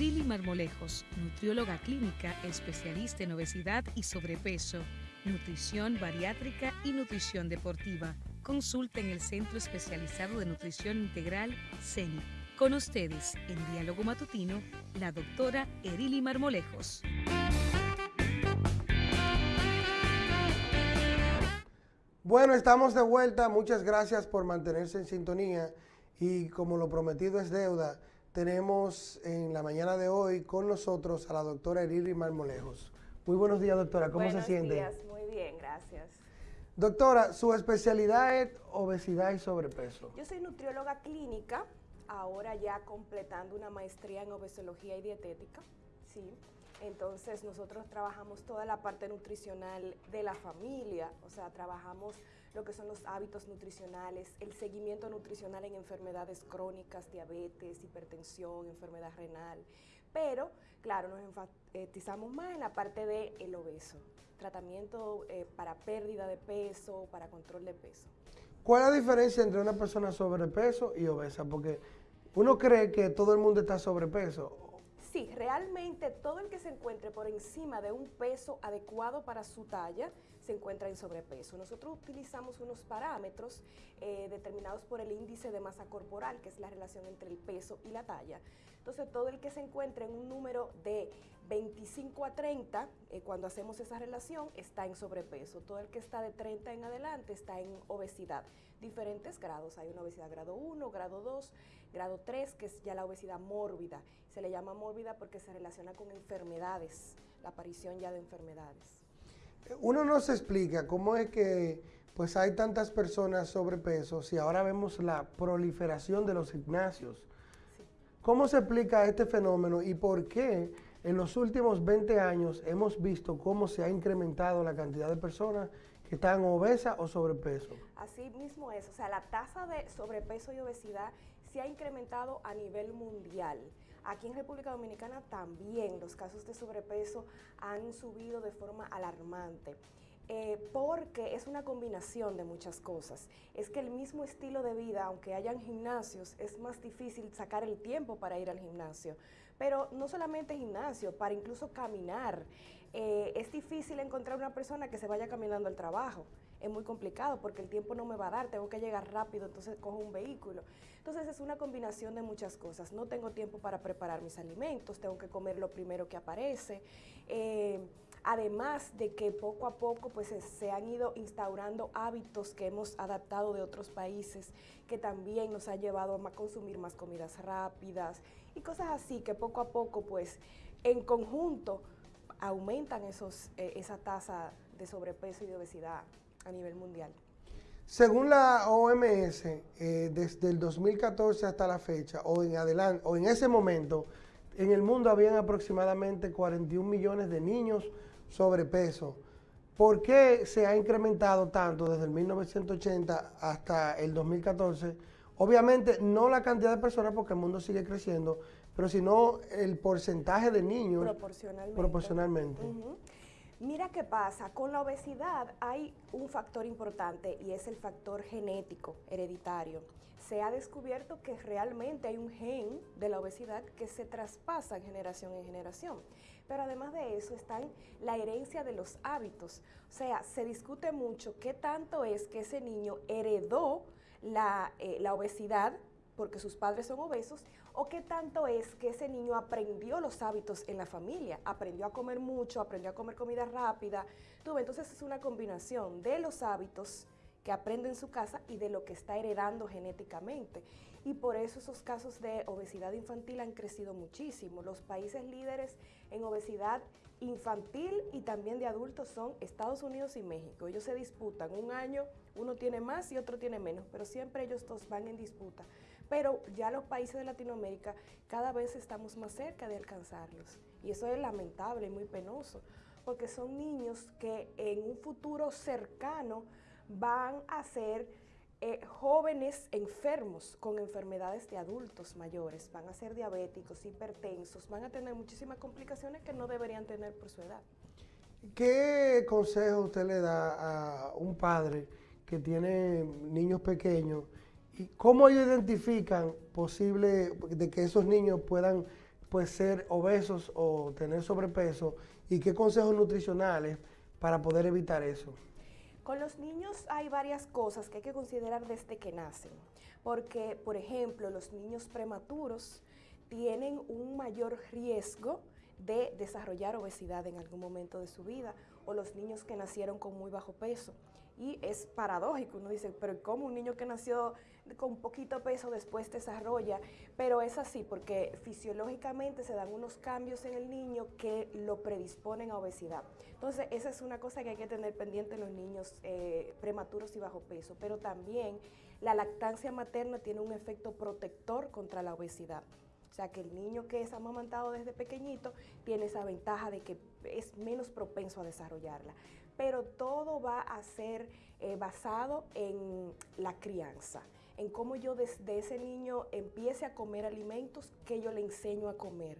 Erili Marmolejos, nutrióloga clínica, especialista en obesidad y sobrepeso, nutrición bariátrica y nutrición deportiva. Consulta en el Centro Especializado de Nutrición Integral, CENI. Con ustedes, en Diálogo Matutino, la doctora Erili Marmolejos. Bueno, estamos de vuelta. Muchas gracias por mantenerse en sintonía. Y como lo prometido es deuda, tenemos en la mañana de hoy con nosotros a la doctora Erili Marmolejos. Muy buenos días, doctora. ¿Cómo se siente? Buenos días, muy bien, gracias. Doctora, su especialidad es obesidad y sobrepeso. Yo soy nutrióloga clínica, ahora ya completando una maestría en obesología y dietética, sí. Entonces nosotros trabajamos toda la parte nutricional de la familia, o sea, trabajamos lo que son los hábitos nutricionales, el seguimiento nutricional en enfermedades crónicas, diabetes, hipertensión, enfermedad renal. Pero, claro, nos enfatizamos más en la parte del el obeso, tratamiento eh, para pérdida de peso, para control de peso. ¿Cuál es la diferencia entre una persona sobrepeso y obesa? Porque uno cree que todo el mundo está sobrepeso Sí, realmente todo el que se encuentre por encima de un peso adecuado para su talla se encuentra en sobrepeso. Nosotros utilizamos unos parámetros eh, determinados por el índice de masa corporal, que es la relación entre el peso y la talla. Entonces, todo el que se encuentre en un número de 25 a 30, eh, cuando hacemos esa relación, está en sobrepeso. Todo el que está de 30 en adelante está en obesidad. Diferentes grados. Hay una obesidad grado 1, grado 2, grado 3, que es ya la obesidad mórbida. Se le llama mórbida porque se relaciona con enfermedades, la aparición ya de enfermedades. Uno no se explica cómo es que pues hay tantas personas sobrepeso y ahora vemos la proliferación de los gimnasios. ¿Cómo se explica este fenómeno y por qué en los últimos 20 años hemos visto cómo se ha incrementado la cantidad de personas que están obesas o sobrepeso? Así mismo es, o sea, la tasa de sobrepeso y obesidad se ha incrementado a nivel mundial. Aquí en República Dominicana también los casos de sobrepeso han subido de forma alarmante. Eh, porque es una combinación de muchas cosas. Es que el mismo estilo de vida, aunque hayan gimnasios, es más difícil sacar el tiempo para ir al gimnasio. Pero no solamente gimnasio, para incluso caminar. Eh, es difícil encontrar una persona que se vaya caminando al trabajo. Es muy complicado porque el tiempo no me va a dar, tengo que llegar rápido, entonces cojo un vehículo. Entonces es una combinación de muchas cosas. No tengo tiempo para preparar mis alimentos, tengo que comer lo primero que aparece. Eh, además de que poco a poco pues se han ido instaurando hábitos que hemos adaptado de otros países que también nos ha llevado a consumir más comidas rápidas y cosas así que poco a poco pues en conjunto aumentan esos, eh, esa tasa de sobrepeso y de obesidad a nivel mundial. Según la OMS, eh, desde el 2014 hasta la fecha, o en, adelante, o en ese momento, en el mundo habían aproximadamente 41 millones de niños sobrepeso. ¿Por qué se ha incrementado tanto desde el 1980 hasta el 2014? Obviamente no la cantidad de personas porque el mundo sigue creciendo, pero sino el porcentaje de niños proporcionalmente. proporcionalmente. Mira qué pasa, con la obesidad hay un factor importante y es el factor genético, hereditario. Se ha descubierto que realmente hay un gen de la obesidad que se traspasa en generación en generación. Pero además de eso está la herencia de los hábitos. O sea, se discute mucho qué tanto es que ese niño heredó la, eh, la obesidad porque sus padres son obesos, o qué tanto es que ese niño aprendió los hábitos en la familia, aprendió a comer mucho, aprendió a comer comida rápida. Entonces es una combinación de los hábitos que aprende en su casa y de lo que está heredando genéticamente. Y por eso esos casos de obesidad infantil han crecido muchísimo. Los países líderes en obesidad infantil y también de adultos son Estados Unidos y México. Ellos se disputan. Un año uno tiene más y otro tiene menos, pero siempre ellos dos van en disputa. Pero ya los países de Latinoamérica cada vez estamos más cerca de alcanzarlos. Y eso es lamentable y muy penoso, porque son niños que en un futuro cercano van a ser eh, jóvenes enfermos con enfermedades de adultos mayores, van a ser diabéticos, hipertensos, van a tener muchísimas complicaciones que no deberían tener por su edad. ¿Qué consejo usted le da a un padre que tiene niños pequeños cómo ellos identifican posible de que esos niños puedan pues ser obesos o tener sobrepeso y qué consejos nutricionales para poder evitar eso. Con los niños hay varias cosas que hay que considerar desde que nacen, porque por ejemplo los niños prematuros tienen un mayor riesgo de desarrollar obesidad en algún momento de su vida, o los niños que nacieron con muy bajo peso. Y es paradójico, uno dice, pero ¿cómo un niño que nació con poquito peso después desarrolla? Pero es así, porque fisiológicamente se dan unos cambios en el niño que lo predisponen a obesidad. Entonces, esa es una cosa que hay que tener pendiente en los niños eh, prematuros y bajo peso. Pero también la lactancia materna tiene un efecto protector contra la obesidad. O sea, que el niño que es amamantado desde pequeñito tiene esa ventaja de que es menos propenso a desarrollarla pero todo va a ser eh, basado en la crianza, en cómo yo desde ese niño empiece a comer alimentos que yo le enseño a comer.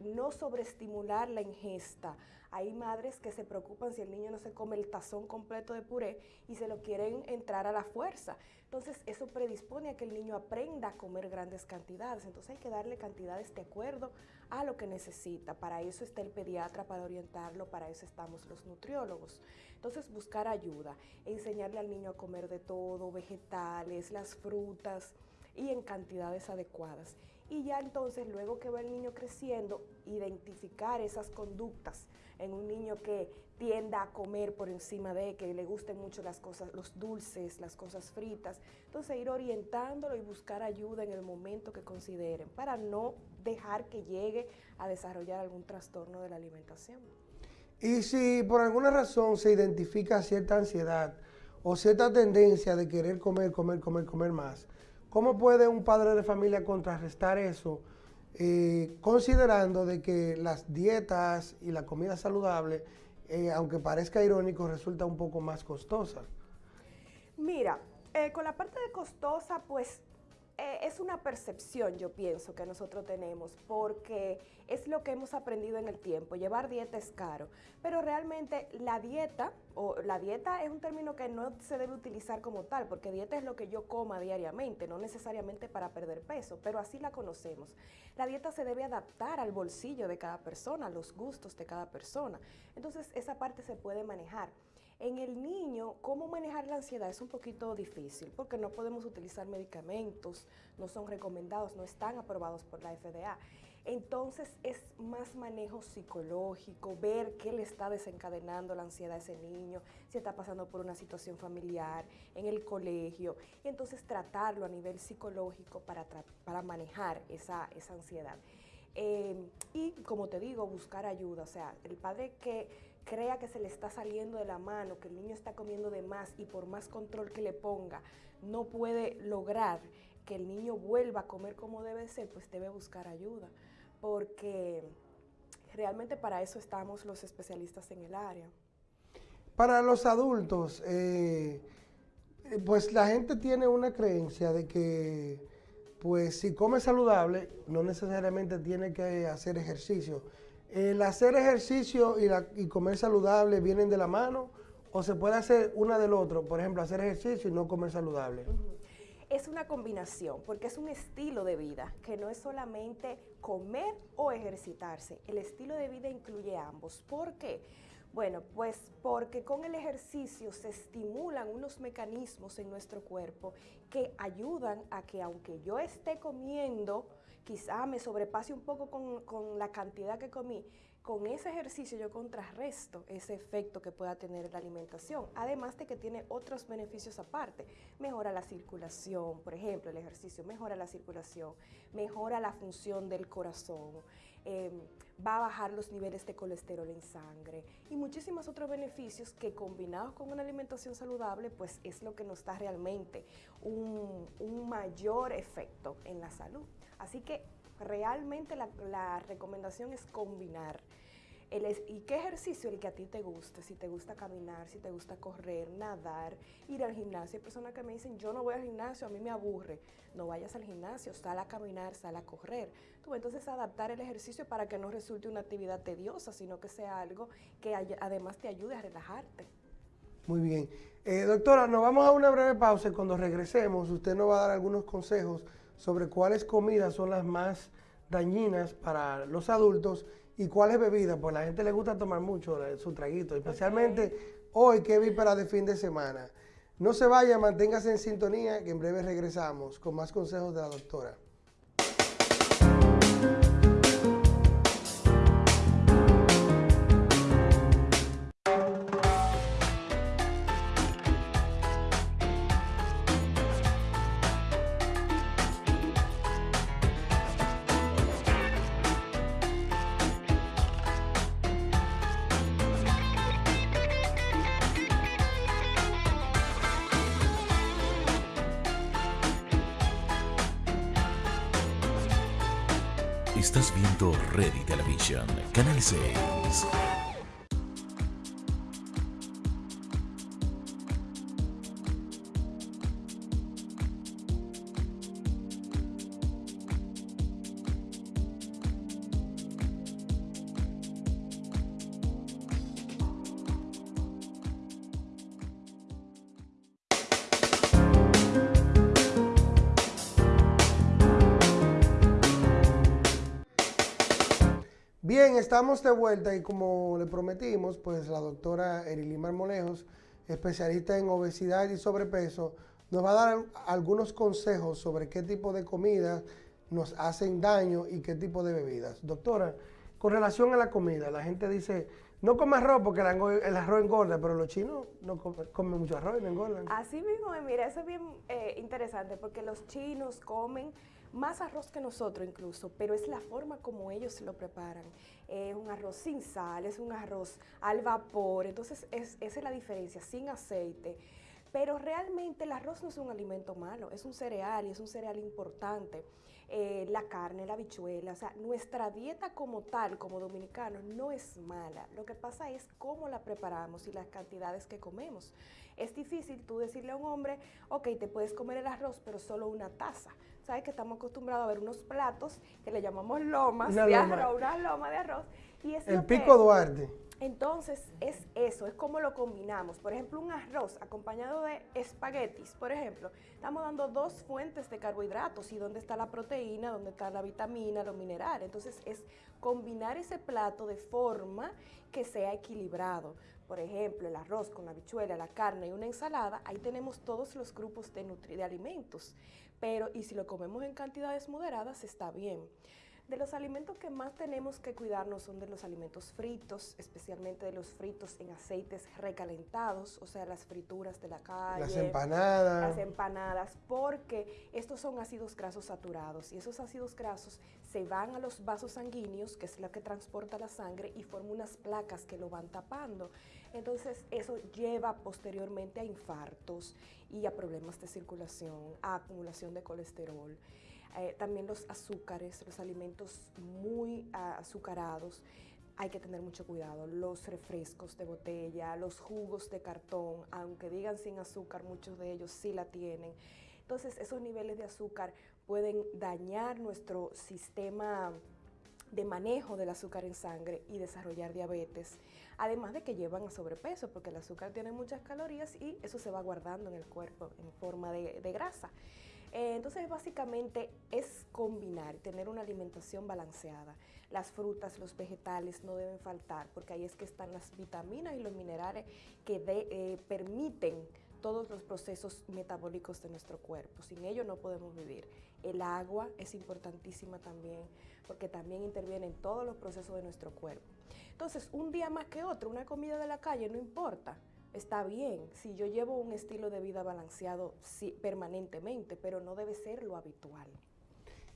No sobreestimular la ingesta. Hay madres que se preocupan si el niño no se come el tazón completo de puré y se lo quieren entrar a la fuerza. Entonces eso predispone a que el niño aprenda a comer grandes cantidades. Entonces hay que darle cantidades de acuerdo a lo que necesita. Para eso está el pediatra, para orientarlo, para eso estamos los nutriólogos. Entonces buscar ayuda, enseñarle al niño a comer de todo, vegetales, las frutas y en cantidades adecuadas. Y ya entonces, luego que va el niño creciendo, identificar esas conductas en un niño que tienda a comer por encima de, que le gusten mucho las cosas, los dulces, las cosas fritas. Entonces ir orientándolo y buscar ayuda en el momento que consideren para no dejar que llegue a desarrollar algún trastorno de la alimentación. Y si por alguna razón se identifica cierta ansiedad o cierta tendencia de querer comer, comer, comer, comer más, ¿cómo puede un padre de familia contrarrestar eso? Eh, considerando de que las dietas y la comida saludable, eh, aunque parezca irónico, resulta un poco más costosa. Mira, eh, con la parte de costosa, pues es una percepción, yo pienso, que nosotros tenemos, porque es lo que hemos aprendido en el tiempo. Llevar dieta es caro, pero realmente la dieta, o la dieta es un término que no se debe utilizar como tal, porque dieta es lo que yo coma diariamente, no necesariamente para perder peso, pero así la conocemos. La dieta se debe adaptar al bolsillo de cada persona, a los gustos de cada persona. Entonces, esa parte se puede manejar. En el niño, cómo manejar la ansiedad es un poquito difícil porque no podemos utilizar medicamentos, no son recomendados, no están aprobados por la FDA. Entonces es más manejo psicológico, ver qué le está desencadenando la ansiedad a ese niño, si está pasando por una situación familiar, en el colegio, y entonces tratarlo a nivel psicológico para, para manejar esa, esa ansiedad. Eh, y como te digo, buscar ayuda, o sea, el padre que crea que se le está saliendo de la mano, que el niño está comiendo de más y por más control que le ponga, no puede lograr que el niño vuelva a comer como debe ser, pues debe buscar ayuda, porque realmente para eso estamos los especialistas en el área. Para los adultos, eh, pues la gente tiene una creencia de que pues si come saludable no necesariamente tiene que hacer ejercicio. ¿El hacer ejercicio y, comer saludable vienen de la mano o se puede hacer una del otro? Por ejemplo, hacer ejercicio y no comer saludable. Es una combinación, porque es un estilo de vida, que no es solamente comer o ejercitarse. El estilo de vida incluye ambos. ¿Por qué? Bueno, pues porque con el ejercicio se estimulan unos mecanismos en nuestro cuerpo que ayudan a que aunque yo esté comiendo, quizá me sobrepase un poco con, la cantidad que comí, con ese ejercicio yo contrarresto ese efecto que pueda tener la alimentación, además de que tiene otros beneficios aparte. Mejora la circulación, por ejemplo, el ejercicio mejora la circulación, mejora la función del corazón, em, va a bajar los niveles de colesterol en sangre y muchísimos otros beneficios que combinados con una alimentación saludable, pues es lo que nos da realmente un mayor efecto en la salud. Así que realmente la, recomendación es combinar. El ¿Y qué ejercicio? El que a ti te guste, si te gusta caminar, si te gusta correr, nadar, ir al gimnasio. Hay personas que me dicen, yo no voy al gimnasio, a mí me aburre. No vayas al gimnasio, sal a caminar, sal a correr. Tú, entonces adaptar el ejercicio para que no resulte una actividad tediosa, sino que sea algo que además te ayude a relajarte. Muy bien. Eh, doctora, nos vamos a una breve pausa y cuando regresemos usted nos va a dar algunos consejos sobre cuáles comidas son las más dañinas para los adultos y cuáles bebidas, pues la gente le gusta tomar mucho su traguito, especialmente hoy que es víspera de fin de semana. No se vaya, manténgase en sintonía, que en breve regresamos con más consejos de la doctora. Estás viendo Ready Television, Canal 6. Bien, estamos de vuelta y como le prometimos, pues la doctora Erilimar Molejos, especialista en obesidad y sobrepeso, nos va a dar algunos consejos sobre qué tipo de comidas nos hacen daño y qué tipo de bebidas. Doctora, con relación a la comida, la gente dice, no come arroz porque el arroz engorda, pero los chinos no comen, mucho arroz y no engordan. Así mismo, mira, eso es bien eh, interesante porque los chinos comen más arroz que nosotros incluso, pero es la forma como ellos lo preparan. Es un arroz sin sal, es un arroz al vapor, entonces es, esa es la diferencia, sin aceite. Pero realmente el arroz no es un alimento malo, es un cereal y es un cereal importante. Eh, la carne, la habichuela, o sea, nuestra dieta como tal, como dominicanos, no es mala. Lo que pasa es cómo la preparamos y las cantidades que comemos. Es difícil tú decirle a un hombre, ok, te puedes comer el arroz, pero solo una taza sabes que estamos acostumbrados a ver unos platos que le llamamos lomas de arroz, una loma de arroz. Y es el pico Duarte. Entonces, es eso, es como lo combinamos. Por ejemplo, un arroz acompañado de espaguetis, por ejemplo, estamos dando dos fuentes de carbohidratos y dónde está la proteína, dónde está la vitamina, los minerales. Entonces, es combinar ese plato de forma que sea equilibrado. Por ejemplo, el arroz con la habichuela, la carne y una ensalada, ahí tenemos todos los grupos de, de alimentos pero y si lo comemos en cantidades moderadas está bien. De los alimentos que más tenemos que cuidarnos son de los alimentos fritos, especialmente de los fritos en aceites recalentados, o sea, las frituras de la calle. Las empanadas. Las empanadas, porque estos son ácidos grasos saturados y esos ácidos grasos se van a los vasos sanguíneos, que es lo que transporta la sangre, y forman unas placas que lo van tapando. Entonces, eso lleva posteriormente a infartos y a problemas de circulación, a acumulación de colesterol. Eh, también los azúcares, los alimentos muy azucarados, hay que tener mucho cuidado. Los refrescos de botella, los jugos de cartón, aunque digan sin azúcar, muchos de ellos sí la tienen. Entonces, esos niveles de azúcar pueden dañar nuestro sistema de manejo del azúcar en sangre y desarrollar diabetes. Además de que llevan a sobrepeso, porque el azúcar tiene muchas calorías y eso se va guardando en el cuerpo en forma de, grasa. Eh, entonces, básicamente es combinar, tener una alimentación balanceada. Las frutas, los vegetales no deben faltar, porque ahí es que están las vitaminas y los minerales que eh, permiten todos los procesos metabólicos de nuestro cuerpo. Sin ello no podemos vivir. El agua es importantísima también, porque también interviene en todos los procesos de nuestro cuerpo. Entonces, un día más que otro, una comida de la calle no importa. Está bien si yo llevo un estilo de vida balanceado permanentemente, pero no debe ser lo habitual.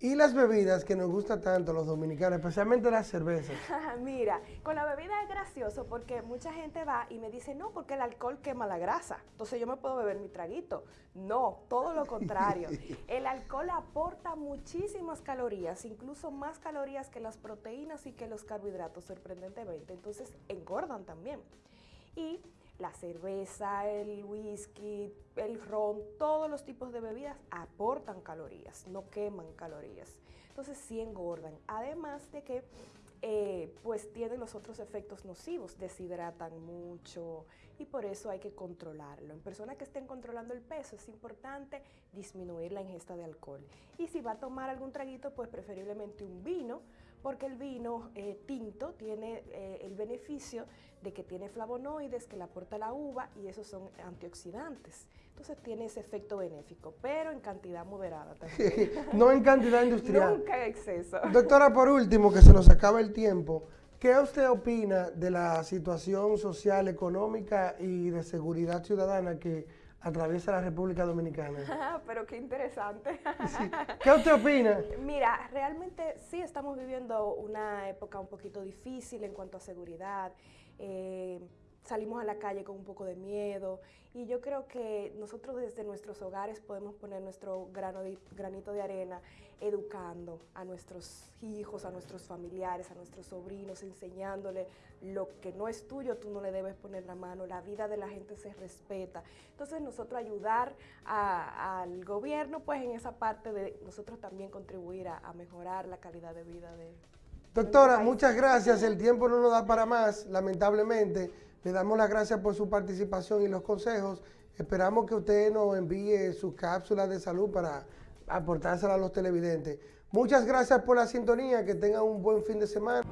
Y las bebidas que nos gusta tanto los dominicanos, especialmente las cervezas. Mira, con la bebida es gracioso porque mucha gente va y me dice, no, porque el alcohol quema la grasa, entonces yo me puedo beber mi traguito. No, todo lo contrario. el alcohol aporta muchísimas calorías, incluso más calorías que las proteínas y que los carbohidratos, sorprendentemente. Entonces engordan también. Y la cerveza, el whisky, el ron, todos los tipos de bebidas aportan calorías, no queman calorías. Entonces sí engordan. Además de que eh, pues tienen los otros efectos nocivos, deshidratan mucho y por eso hay que controlarlo. En personas que estén controlando el peso es importante disminuir la ingesta de alcohol. Y si va a tomar algún traguito, pues preferiblemente un vino, porque el vino eh, tinto tiene eh, el beneficio de que tiene flavonoides que le aporta la uva y esos son antioxidantes. Entonces tiene ese efecto benéfico, pero en cantidad moderada también. no en cantidad industrial. Nunca en exceso. Doctora, por último, que se nos acaba el tiempo, ¿qué usted opina de la situación social, económica y de seguridad ciudadana que atraviesa la República Dominicana. Pero qué interesante. ¿Qué usted opina? Mira, realmente sí estamos viviendo una época un poquito difícil en cuanto a seguridad. Eh, salimos a la calle con un poco de miedo y yo creo que nosotros desde nuestros hogares podemos poner nuestro grano granito de arena educando a nuestros hijos, a nuestros familiares, a nuestros sobrinos, enseñándole lo que no es tuyo, tú no le debes poner la mano, la vida de la gente se respeta. Entonces nosotros ayudar al gobierno pues en esa parte de nosotros también contribuir a, mejorar la calidad de vida de... Doctora, muchas gracias, el tiempo no nos da para más, lamentablemente. Le damos las gracias por su participación y los consejos. Esperamos que usted nos envíe sus cápsulas de salud para aportárselas a los televidentes. Muchas gracias por la sintonía, que tengan un buen fin de semana.